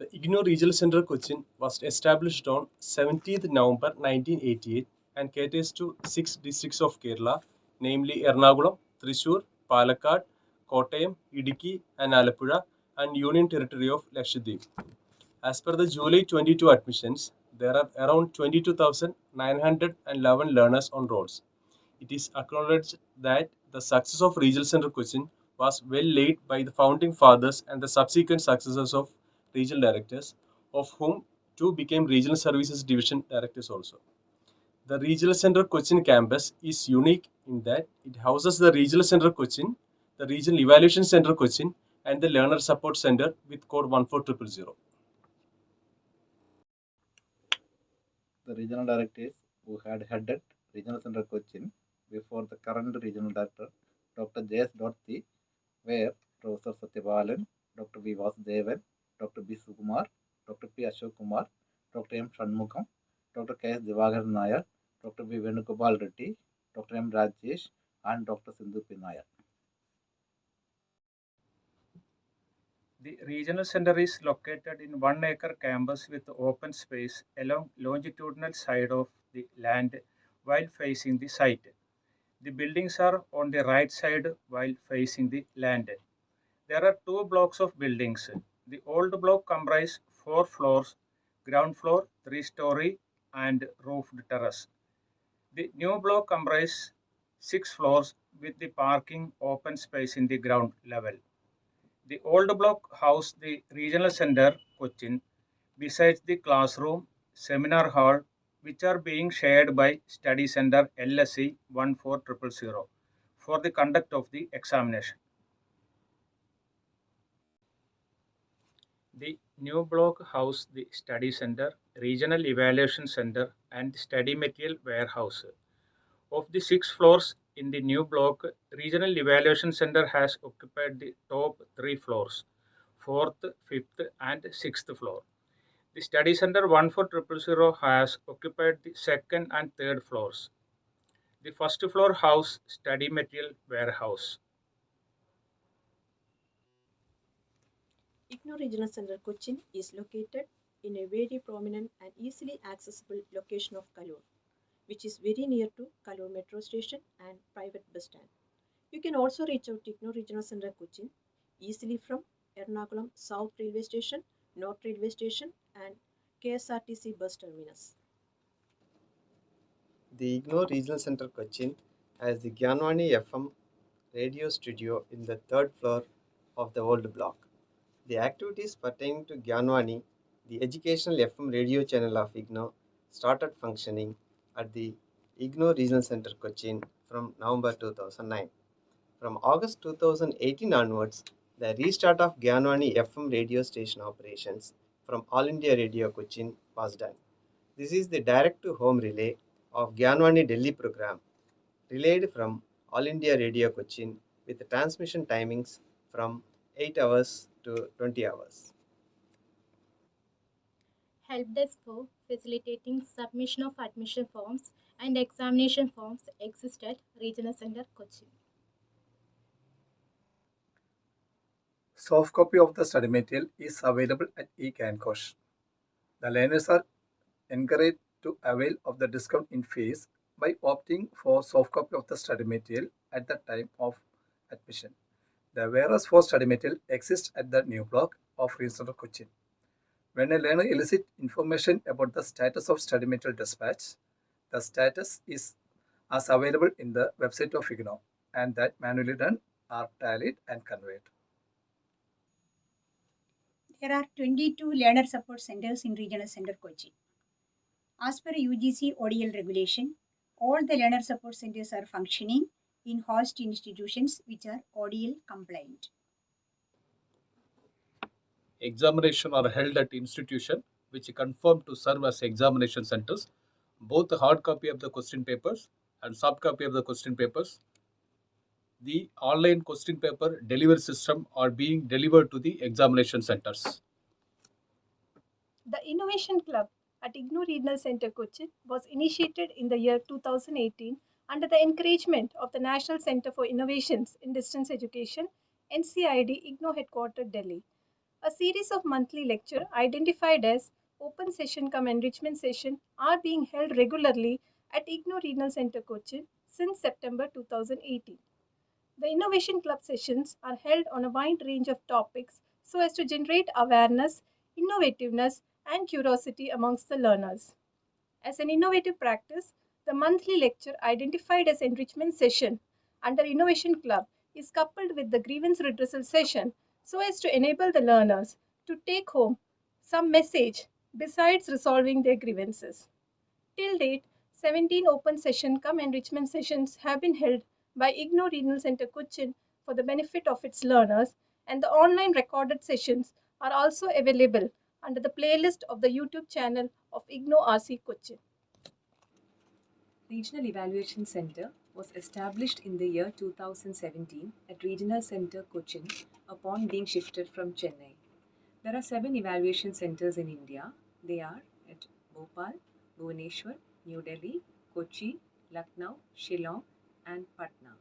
The IGNOU Regional Center Cochin was established on 17th November 1988 and caters to six districts of Kerala, namely Ernakulam, Thrissur, Palakkad, Kottayam, Idukki, and Alappuzha, and Union Territory of Lakshadweep. As per the July 22 admissions, there are around 22,911 learners on rolls. It is acknowledged that the success of Regional Center Cochin was well laid by the founding fathers and the subsequent successors of regional directors, of whom two became Regional Services Division directors also. The Regional Center Cochin campus is unique in that it houses the Regional Center Cochin, the Regional Evaluation Center Cochin, and the Learner Support Center with code 14000. the regional directors who had headed Regional Center Cochin before the current regional director, Dr. J.S. Dotti, were Professor Satyabalan, Dr. V. Vasudevan, Dr. B. Sukumar, Dr. P. Ashok Kumar, Dr. M. Shanmugam, Dr. K. S. Divakar Nair, Dr. B. Venugopal Reddy, Dr. M. Rajesh, and Dr. Sindhu P. The regional center is located in one acre campus with open space along longitudinal side of the land while facing the site. The buildings are on the right side while facing the land. There are two blocks of buildings. The old block comprise four floors, ground floor, three story and roofed terrace. The new block comprise six floors with the parking open space in the ground level. The old block housed the regional center Cochin besides the classroom, seminar hall, which are being shared by study center LSC 14000 for the conduct of the examination. The new block housed the study center, regional evaluation center, and study material warehouse. Of the six floors in the new block, Regional Evaluation Center has occupied the top three floors, fourth, fifth, and sixth floor. The Study Center 14000 has occupied the second and third floors. The first floor house study material warehouse. IGNOU Regional Center Cochin is located in a very prominent and easily accessible location of Kaloor, which is very near to Kaloor metro station and private bus stand. You can also reach out to IGNOU Regional Center Cochin easily from Ernakulam South Railway Station, North Railway Station and KSRTC bus terminus. The IGNOU Regional Center Cochin has the Gyanwani FM radio studio in the third floor of the old block. The activities pertaining to Gyanwani, the educational FM radio channel of IGNOU, started functioning at the IGNOU Regional Center Cochin from November 2009. From August 2018 onwards, the restart of Gyanwani FM radio station operations from All India Radio Cochin was done. This is the direct to home relay of Gyanwani Delhi program, relayed from All India Radio Cochin with transmission timings from 8 hours to 20 hours. help desk for facilitating submission of admission forms and examination forms exist at Regional Center Cochin. Soft copy of the study material is available at eGyanKosh. The learners are encouraged to avail of the discount in fees by opting for soft copy of the study material at the time of admission. The whereas for study material exists at the new block of Regional Cochin. When a learner elicits information about the status of study material dispatch, the status is as available in the website of IGNOU and that manually done are tallied and conveyed. There are 22 learner support centers in Regional Center Kochi. As per UGC ODL regulation, all the learner support centers are functioning in host institutions which are ODL compliant. examination are held at institution which confirm to serve as examination centers. Both the hard copy of the question papers and soft copy of the question papers. The online question paper delivery system are being delivered to the examination centers. The Innovation Club at IGNOU Regional Center Cochin was initiated in the year 2018 under the encouragement of the National Center for Innovations in Distance Education, NCID IGNOU Headquartered Delhi. A series of monthly lecture identified as open session cum enrichment session are being held regularly at IGNOU Regional Center Cochin since September 2018. The Innovation Club sessions are held on a wide range of topics so as to generate awareness, innovativeness, and curiosity amongst the learners. As an innovative practice, the monthly lecture identified as enrichment session under Innovation Club is coupled with the grievance redressal session so as to enable the learners to take home some message besides resolving their grievances. Till date, 17 open session cum enrichment sessions have been held by IGNOU Regional Center Cochin for the benefit of its learners, and the online recorded sessions are also available under the playlist of the YouTube channel of IGNOU RC Cochin. Regional Evaluation Center was established in the year 2017 at Regional Center Cochin upon being shifted from Chennai. There are seven evaluation centers in India. They are at Bhopal, Bhubaneswar, New Delhi, Kochi, Lucknow, Shillong, and Patna.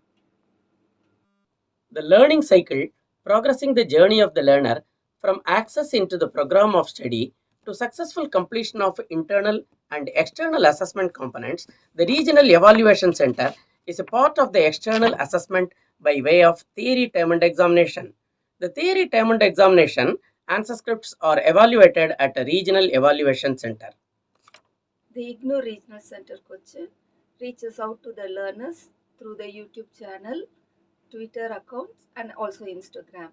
The learning cycle, progressing the journey of the learner from access into the program of study to successful completion of internal and external assessment components, the Regional Evaluation Center is a part of the external assessment by way of theory termed examination. The theory termed examination answer scripts are evaluated at a Regional Evaluation Center. The IGNOU Regional Center Cochin reaches out to the learners through the YouTube channel, Twitter accounts, and also Instagram.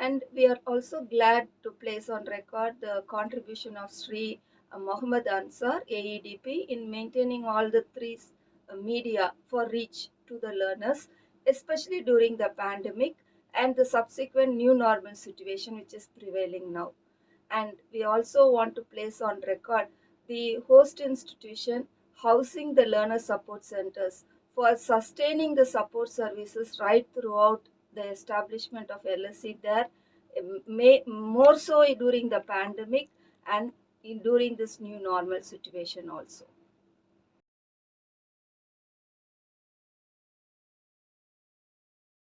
And we are also glad to place on record the contribution of Sri Mohammed Ansar, AEDP, in maintaining all the three uh, media for reach to the learners, especially during the pandemic and the subsequent new normal situation which is prevailing now. And we also want to place on record the host institution housing the learner support centers for sustaining the support services right throughout the establishment of LSC there, um, may, more so during the pandemic and in, during this new normal situation also.